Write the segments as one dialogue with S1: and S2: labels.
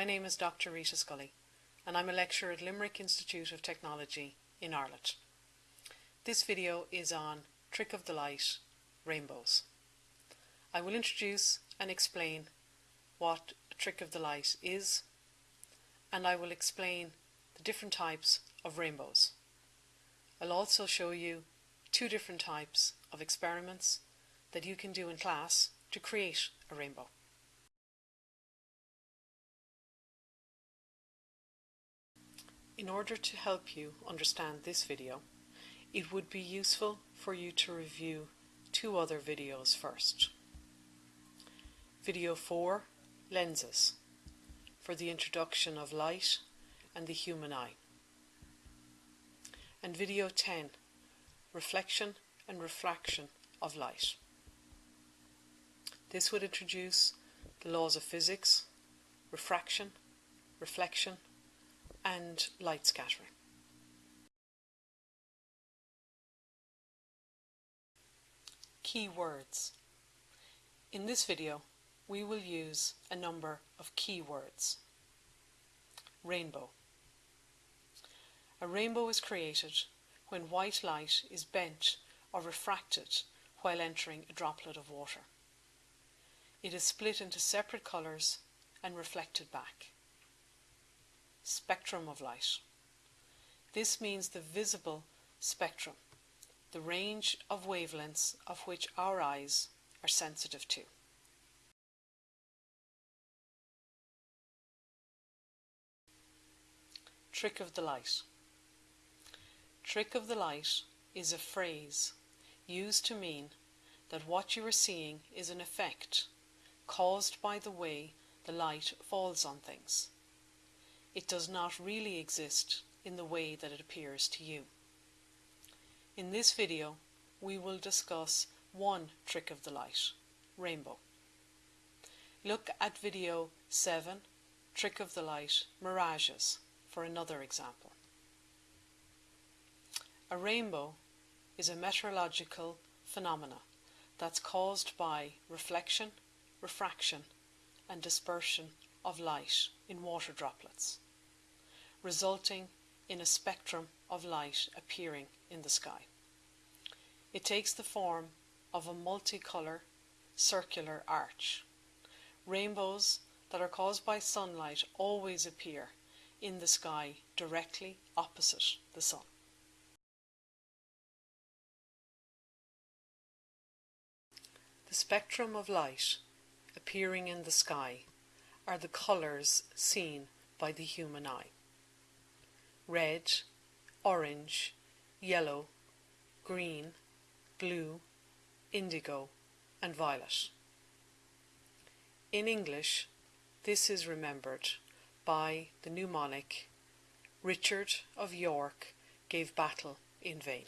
S1: My name is Dr. Rita Scully and I'm a lecturer at Limerick Institute of Technology in Ireland. This video is on Trick of the Light rainbows. I will introduce and explain what a trick of the light is and I will explain the different types of rainbows. I'll also show you two different types of experiments that you can do in class to create a rainbow. In order to help you understand this video, it would be useful for you to review two other videos first. Video 4, Lenses, for the introduction of light and the human eye. And video 10, Reflection and Refraction of Light. This would introduce the laws of physics, refraction, reflection and light scattering. Key words. In this video, we will use a number of key words. Rainbow. A rainbow is created when white light is bent or refracted while entering a droplet of water. It is split into separate colours and reflected back spectrum of light. This means the visible spectrum, the range of wavelengths of which our eyes are sensitive to. Trick of the light. Trick of the light is a phrase used to mean that what you are seeing is an effect caused by the way the light falls on things does not really exist in the way that it appears to you. In this video, we will discuss one trick of the light, rainbow. Look at video 7, trick of the light, mirages, for another example. A rainbow is a meteorological phenomena that's caused by reflection, refraction and dispersion of light in water droplets, resulting in a spectrum of light appearing in the sky. It takes the form of a multicolour circular arch. Rainbows that are caused by sunlight always appear in the sky directly opposite the sun. The spectrum of light appearing in the sky are the colours seen by the human eye. Red, orange, yellow, green, blue, indigo and violet. In English, this is remembered by the mnemonic Richard of York gave battle in vain.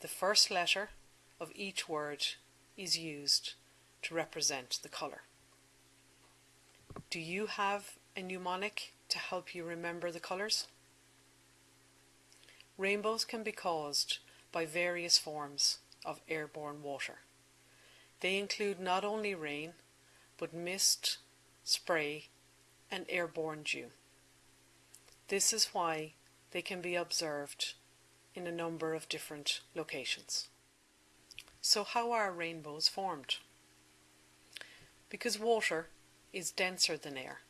S1: The first letter of each word is used to represent the colour. Do you have a mnemonic to help you remember the colours? Rainbows can be caused by various forms of airborne water. They include not only rain, but mist, spray, and airborne dew. This is why they can be observed in a number of different locations. So how are rainbows formed? Because water is denser than air.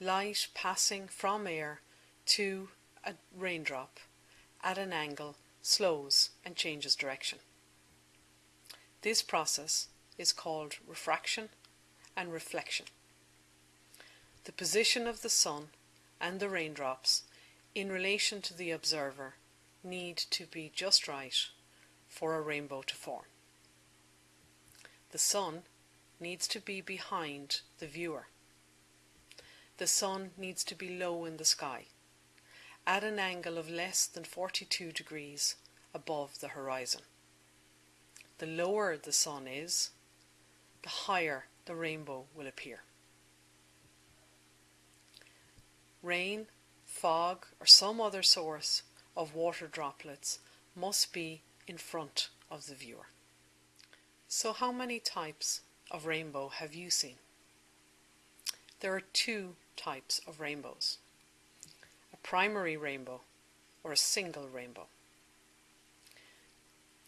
S1: Light passing from air to a raindrop at an angle slows and changes direction. This process is called refraction and reflection. The position of the sun and the raindrops in relation to the observer need to be just right for a rainbow to form. The sun needs to be behind the viewer. The sun needs to be low in the sky, at an angle of less than 42 degrees above the horizon. The lower the sun is, the higher the rainbow will appear. Rain, fog, or some other source of water droplets must be in front of the viewer. So how many types of rainbow have you seen? There are two types of rainbows a primary rainbow or a single rainbow.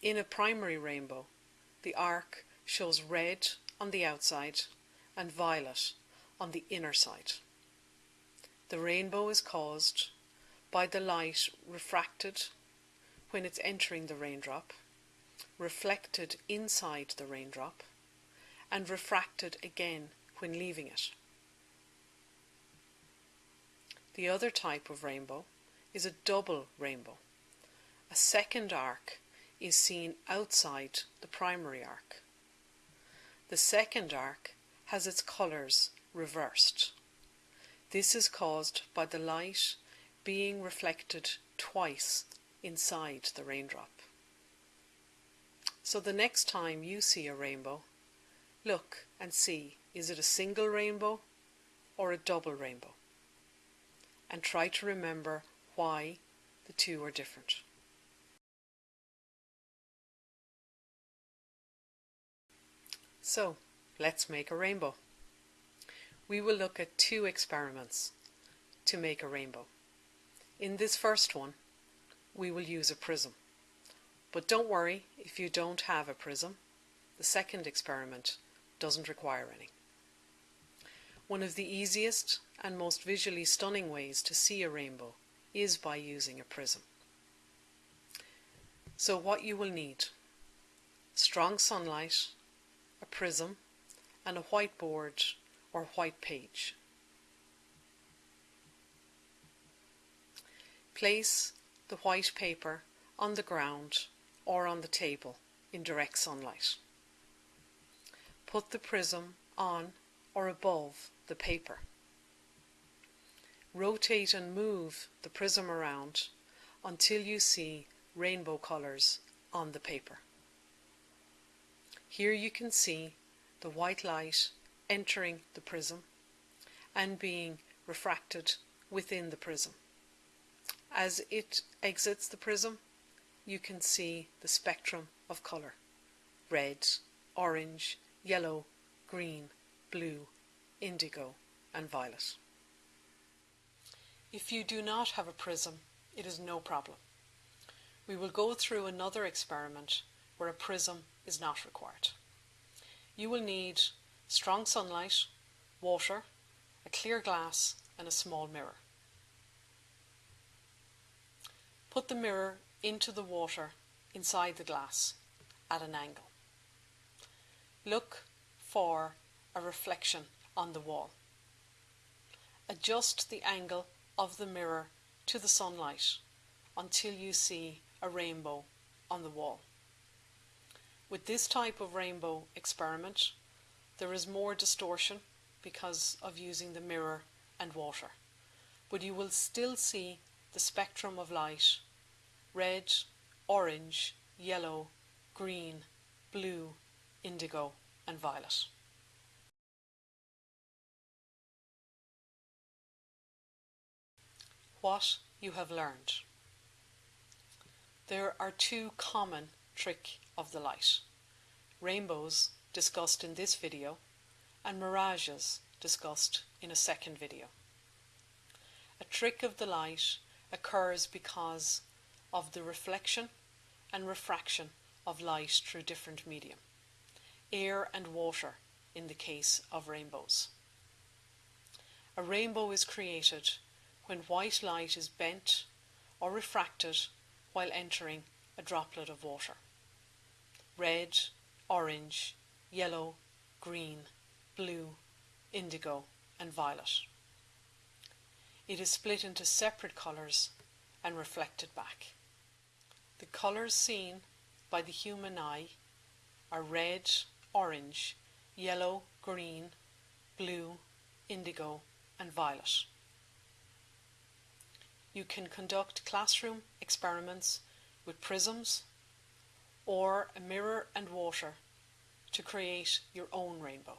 S1: In a primary rainbow, the arc shows red on the outside and violet on the inner side. The rainbow is caused by the light refracted when it's entering the raindrop, reflected inside the raindrop, and refracted again when leaving it. The other type of rainbow is a double rainbow. A second arc is seen outside the primary arc. The second arc has its colours reversed. This is caused by the light being reflected twice inside the raindrop. So the next time you see a rainbow, look and see is it a single rainbow or a double rainbow? And try to remember why the two are different. So, let's make a rainbow. We will look at two experiments to make a rainbow. In this first one, we will use a prism. But don't worry if you don't have a prism. The second experiment doesn't require any. One of the easiest and most visually stunning ways to see a rainbow is by using a prism. So what you will need, strong sunlight, a prism, and a whiteboard or white page. Place the white paper on the ground or on the table in direct sunlight. Put the prism on or above the paper. Rotate and move the prism around until you see rainbow colours on the paper. Here you can see the white light entering the prism and being refracted within the prism. As it exits the prism, you can see the spectrum of colour red, orange, yellow, green, blue, indigo, and violet. If you do not have a prism, it is no problem. We will go through another experiment where a prism is not required. You will need strong sunlight, water, a clear glass and a small mirror. Put the mirror into the water inside the glass at an angle. Look for a reflection on the wall. Adjust the angle of the mirror to the sunlight until you see a rainbow on the wall. With this type of rainbow experiment, there is more distortion because of using the mirror and water, but you will still see the spectrum of light red, orange, yellow, green, blue, indigo, and violet. What you have learned. There are two common trick of the light. Rainbows discussed in this video and mirages discussed in a second video. A trick of the light occurs because of the reflection and refraction of light through different medium, air and water in the case of rainbows. A rainbow is created when white light is bent or refracted while entering a droplet of water red, orange, yellow, green, blue, indigo, and violet. It is split into separate colours and reflected back. The colours seen by the human eye are red, orange, yellow, green, blue, indigo, and violet. You can conduct classroom experiments with prisms or a mirror and water to create your own rainbow.